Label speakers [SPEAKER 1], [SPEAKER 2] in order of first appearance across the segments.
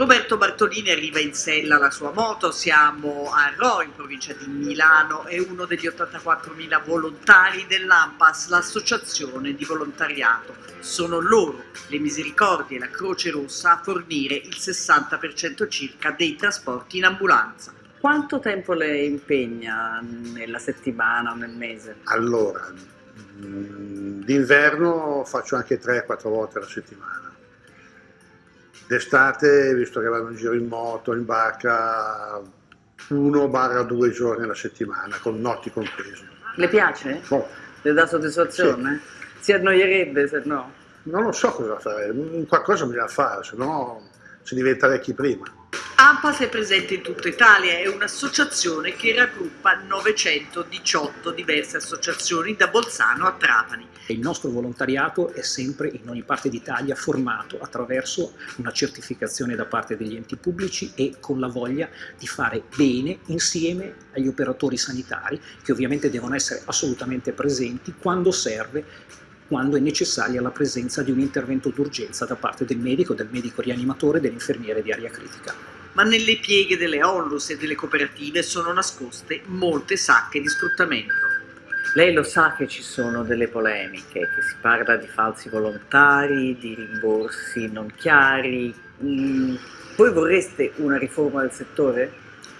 [SPEAKER 1] Roberto Bartolini arriva in sella alla sua moto, siamo a Ro in provincia di Milano, è uno degli 84.000 volontari dell'AMPAS, l'associazione di volontariato. Sono loro, le Misericordie e la Croce Rossa, a fornire il 60% circa dei trasporti in ambulanza. Quanto tempo le impegna nella settimana o nel mese?
[SPEAKER 2] Allora, mm, d'inverno faccio anche 3-4 volte alla settimana D'estate, visto che vado in giro in moto, in barca, uno barra due giorni alla settimana, con notti comprese.
[SPEAKER 1] Le piace?
[SPEAKER 2] Oh.
[SPEAKER 1] Le dà soddisfazione? Sì. Si annoierebbe se no?
[SPEAKER 2] Non lo so cosa fare, qualcosa bisogna fare, se no si diventa vecchi prima.
[SPEAKER 1] AMPAS è presente in tutta Italia, è un'associazione che raggruppa 918 diverse associazioni da Bolzano a Trapani.
[SPEAKER 3] Il nostro volontariato è sempre in ogni parte d'Italia formato attraverso una certificazione da parte degli enti pubblici e con la voglia di fare bene insieme agli operatori sanitari che ovviamente devono essere assolutamente presenti quando serve quando è necessaria la presenza di un intervento d'urgenza da parte del medico, del medico rianimatore dell'infermiere di aria critica
[SPEAKER 1] ma nelle pieghe delle onlus e delle cooperative sono nascoste molte sacche di sfruttamento. Lei lo sa che ci sono delle polemiche, che si parla di falsi volontari, di rimborsi non chiari. Mm. Voi vorreste una riforma del settore?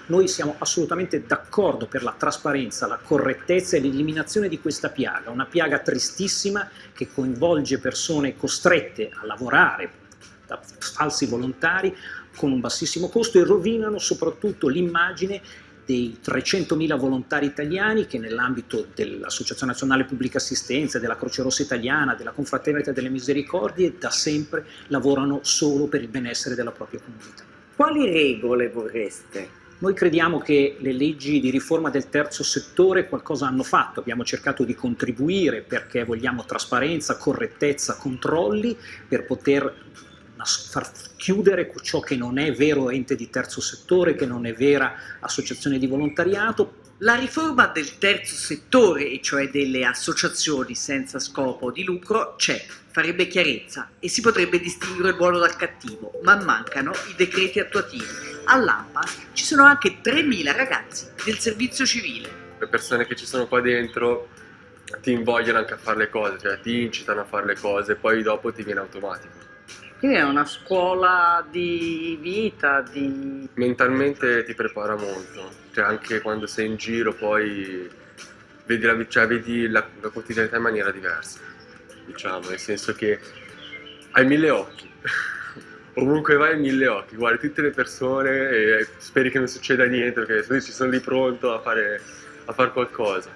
[SPEAKER 3] Noi siamo assolutamente d'accordo per la trasparenza, la correttezza e l'eliminazione di questa piaga, una piaga tristissima che coinvolge persone costrette a lavorare da falsi volontari con un bassissimo costo e rovinano soprattutto l'immagine dei 300.000 volontari italiani che nell'ambito dell'Associazione Nazionale Pubblica Assistenza, della Croce Rossa Italiana, della Confraternita delle Misericordie da sempre lavorano solo per il benessere della propria comunità.
[SPEAKER 1] Quali regole vorreste?
[SPEAKER 3] Noi crediamo che le leggi di riforma del terzo settore qualcosa hanno fatto, abbiamo cercato di contribuire perché vogliamo trasparenza, correttezza, controlli per poter far chiudere ciò che non è vero ente di terzo settore, che non è vera associazione di volontariato.
[SPEAKER 1] La riforma del terzo settore, e cioè delle associazioni senza scopo di lucro, c'è, farebbe chiarezza e si potrebbe distinguere il buono dal cattivo, ma mancano i decreti attuativi. All'AMPA ci sono anche 3.000 ragazzi del servizio civile.
[SPEAKER 4] Le persone che ci sono qua dentro ti invogliano anche a fare le cose, cioè ti incitano a fare le cose, poi dopo ti viene automatico.
[SPEAKER 1] Quindi è una scuola di vita, di...
[SPEAKER 4] Mentalmente ti prepara molto, cioè anche quando sei in giro poi vedi la, cioè, vedi la, la quotidianità in maniera diversa, diciamo, nel senso che hai mille occhi. Ovunque vai hai mille occhi, guardi tutte le persone e speri che non succeda niente perché ci sono lì pronto a fare, a fare qualcosa.